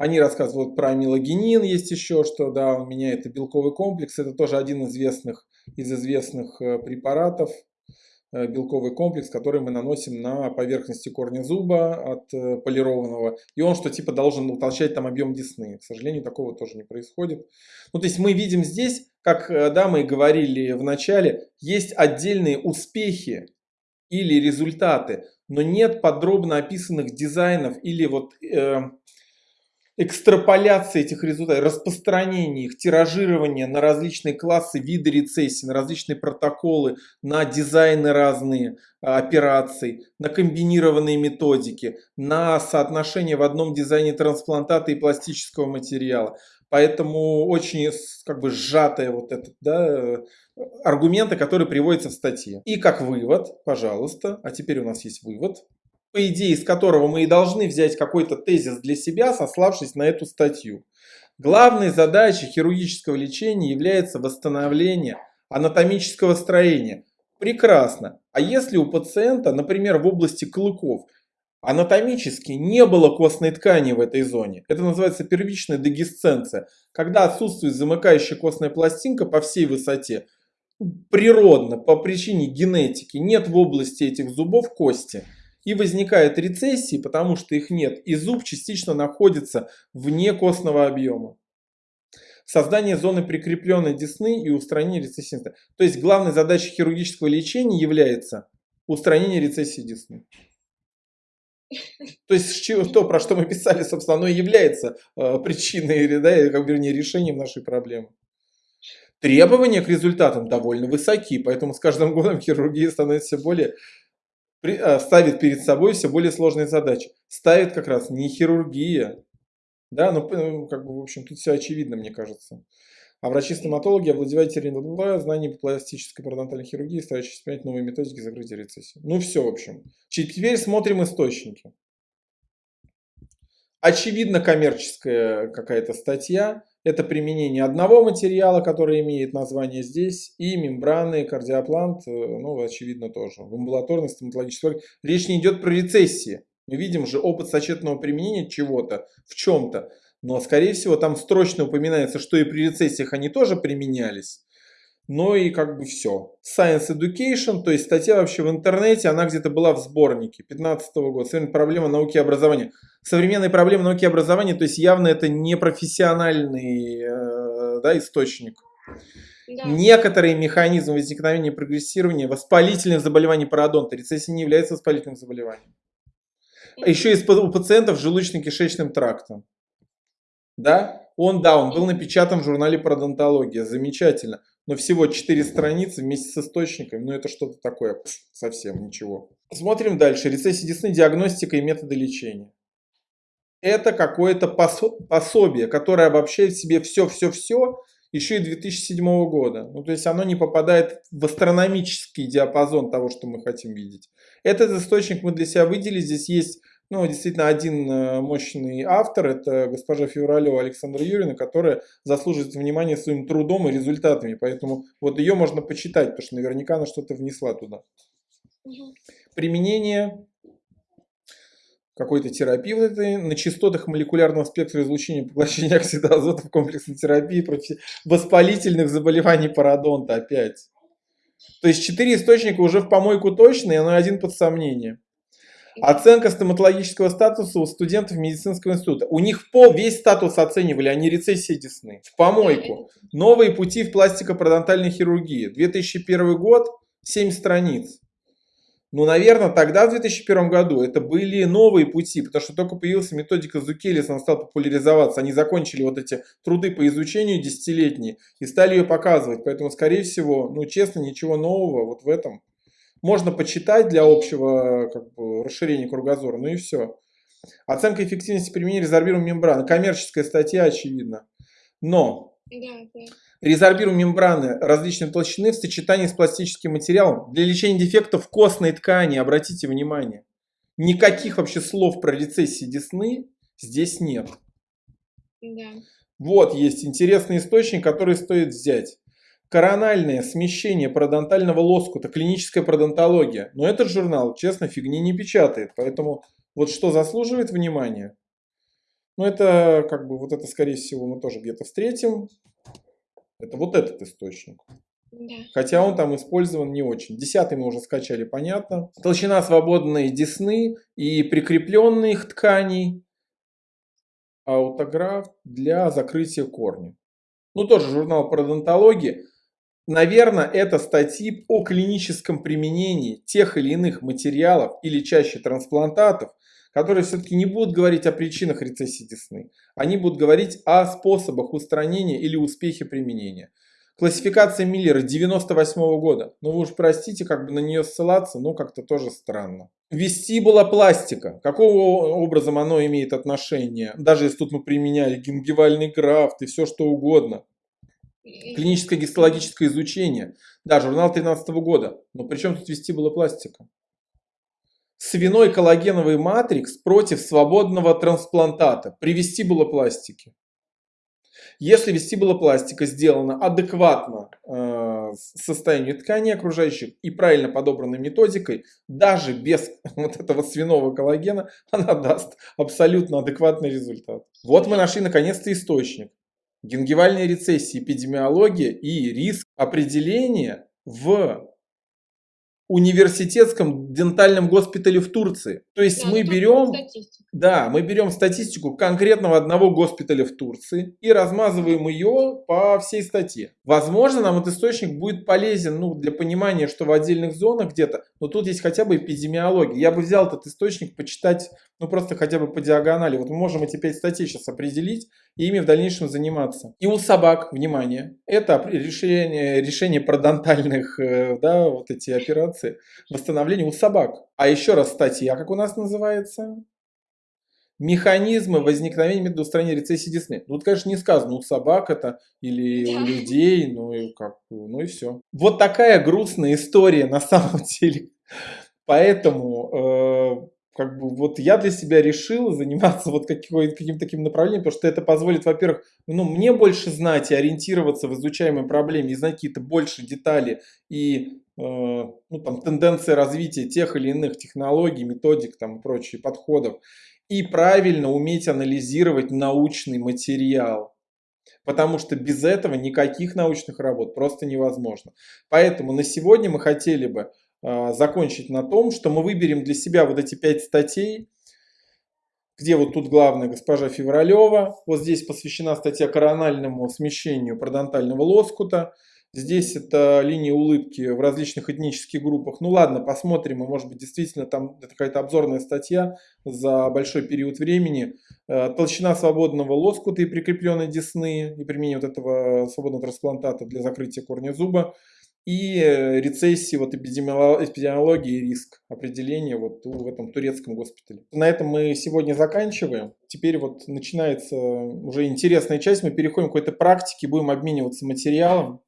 Они рассказывают про амилогенин, есть еще что, да, он меняет белковый комплекс. Это тоже один из известных, из известных э, препаратов, э, белковый комплекс, который мы наносим на поверхности корня зуба от э, полированного. И он что типа должен утолщать там объем десны. К сожалению, такого тоже не происходит. Ну, то есть мы видим здесь, как да, мы говорили в начале, есть отдельные успехи или результаты, но нет подробно описанных дизайнов или вот э, экстраполяции этих результатов, распространение их, тиражирование на различные классы, виды рецессии, на различные протоколы, на дизайны разные а, операций, на комбинированные методики, на соотношение в одном дизайне трансплантата и пластического материала. Поэтому очень как бы сжатые вот этот, да, аргументы, которые приводятся в статье. И как вывод, пожалуйста, а теперь у нас есть вывод, по идее, из которого мы и должны взять какой-то тезис для себя, сославшись на эту статью. Главной задачей хирургического лечения является восстановление анатомического строения. Прекрасно. А если у пациента, например, в области клыков, анатомически не было костной ткани в этой зоне, это называется первичная дегисценция, когда отсутствует замыкающая костная пластинка по всей высоте, природно, по причине генетики, нет в области этих зубов кости – и возникает рецессии, потому что их нет, и зуб частично находится вне костного объема. Создание зоны прикрепленной десны и устранение рецессии. То есть главной задачей хирургического лечения является устранение рецессии десны. То есть то, про что мы писали, собственно, оно и является э, причиной, да, как вернее, решением нашей проблемы. Требования к результатам довольно высоки, поэтому с каждым годом хирургия становится все более Э, ставит перед собой все более сложные задачи. Ставит как раз не хирургия. Да, ну, ну, как бы, в общем, тут все очевидно, мне кажется. А врачи-стоматологи овладевают территорией знаний по пластической пародонтальной хирургии, старающиеся принять новые методики закрытия рецессии. Ну все, в общем. Теперь смотрим источники. Очевидно коммерческая какая-то статья. Это применение одного материала, который имеет название здесь, и мембраны, кардиоплант, э, ну, очевидно, тоже. В амбулаторной стоматологической речь не идет про рецессии. Мы видим же опыт сочетанного применения чего-то в чем-то. Но, скорее всего, там строчно упоминается, что и при рецессиях они тоже применялись. Ну и как бы все. Science Education, то есть статья вообще в интернете, она где-то была в сборнике 15 -го года. Современная проблема науки и образования. Современные проблемы науки и образования, то есть явно это не профессиональный э, да, источник. Да. Некоторые механизмы возникновения и прогрессирования воспалительных заболеваний пародонта. Рецессия не является воспалительным заболеванием. А еще есть у пациентов с желудочно-кишечным трактом. Да? Он, да, он был напечатан в журнале пародонтология. Замечательно но всего 4 страницы вместе с источниками, ну это что-то такое, совсем ничего. Смотрим дальше. Рецессия десны, диагностика и методы лечения. Это какое-то пособие, которое обобщает в себе все-все-все, еще и 2007 года. Ну, то есть оно не попадает в астрономический диапазон того, что мы хотим видеть. Этот источник мы для себя выделили. Здесь есть ну, действительно, один э, мощный автор, это госпожа Февралева Александра Юрьевна, которая заслуживает внимания своим трудом и результатами. Поэтому вот ее можно почитать, потому что наверняка она что-то внесла туда. Угу. Применение какой-то терапии вот этой, на частотах молекулярного спектра излучения поглощения оксида азота в комплексной терапии против воспалительных заболеваний пародонта опять. То есть четыре источника уже в помойку точно, и оно один под сомнение. Оценка стоматологического статуса у студентов медицинского института. У них пол, весь статус оценивали, они рецессии десны. В помойку. Новые пути в пластико-пародонтальной хирургии. 2001 год, 7 страниц. Ну, наверное, тогда, в 2001 году, это были новые пути, потому что только появилась методика Зукелис, она стала популяризоваться. Они закончили вот эти труды по изучению десятилетние и стали ее показывать. Поэтому, скорее всего, ну, честно, ничего нового вот в этом можно почитать для общего как бы, расширения кругозора, ну и все. Оценка эффективности применения резорбируемой мембраны. Коммерческая статья, очевидно. Но да, да. резорбируемые мембраны различной толщины в сочетании с пластическим материалом для лечения дефектов костной ткани, обратите внимание. Никаких вообще слов про рецессии десны здесь нет. Да. Вот есть интересный источник, который стоит взять. Корональное смещение пародонтального лоскута, клиническая пародонтология. Но этот журнал, честно, фигни не печатает. Поэтому вот что заслуживает внимания? Но это как бы вот это скорее всего мы тоже где-то встретим. Это вот этот источник. Да. Хотя он там использован не очень. Десятый мы уже скачали, понятно. Толщина свободной десны и прикрепленных тканей. Аутограф для закрытия корня. Ну, тоже журнал пародонтологии. Наверное, это статьи о клиническом применении тех или иных материалов или чаще трансплантатов, которые все-таки не будут говорить о причинах рецессии десны. Они будут говорить о способах устранения или успехе применения. Классификация Миллера 98 -го года. Ну вы уж простите, как бы на нее ссылаться, но как-то тоже странно. Вестибула пластика. Какого образом оно имеет отношение? Даже если тут мы применяли гингивальный графт и все что угодно. Клиническое гистологическое изучение. Да, журнал 13 -го года. Но при чем тут вестибула пластика? Свиной коллагеновый матрикс против свободного трансплантата при вестибулопластике. Если вестибулопластика сделана адекватно э, состоянию ткани окружающих и правильно подобранной методикой, даже без вот этого свиного коллагена, она даст абсолютно адекватный результат. Вот мы нашли наконец-то источник. Гингивальная рецессия, эпидемиология и риск определения в университетском дентальном госпитале в Турции. То есть да, мы берем, да, мы берем статистику конкретного одного госпиталя в Турции и размазываем ее по всей статье. Возможно, нам этот источник будет полезен ну, для понимания, что в отдельных зонах где-то, но тут есть хотя бы эпидемиология. Я бы взял этот источник почитать, ну просто хотя бы по диагонали. Вот мы можем эти пять статей сейчас определить и ими в дальнейшем заниматься. И у собак, внимание, это решение, решение пародонтальных, э, да, вот эти операции, восстановление у собак. А еще раз статья, как у нас называется? Механизмы возникновения метода устранения рецессии десны. Тут, конечно, не сказано, у собак это или у людей, ну и как, ну и все. Вот такая грустная история на самом деле. Поэтому э, как бы вот я для себя решил заниматься вот каким-то таким направлением, потому что это позволит, во-первых, ну, мне больше знать и ориентироваться в изучаемой проблеме, и знать какие-то больше детали и э, ну, там, тенденции развития тех или иных технологий, методик там, и прочих подходов, и правильно уметь анализировать научный материал. Потому что без этого никаких научных работ просто невозможно. Поэтому на сегодня мы хотели бы закончить на том, что мы выберем для себя вот эти пять статей, где вот тут главная госпожа Февралева, вот здесь посвящена статья корональному смещению пародонтального лоскута, здесь это линия улыбки в различных этнических группах. Ну ладно, посмотрим, и может быть действительно там какая-то обзорная статья за большой период времени. Э, толщина свободного лоскута и прикрепленной десны и применение вот этого свободного трансплантата для закрытия корня зуба и э, рецессии, вот эпидемиологии и риск определения вот в этом турецком госпитале. На этом мы сегодня заканчиваем. Теперь вот начинается уже интересная часть, мы переходим к какой-то практике, будем обмениваться материалом.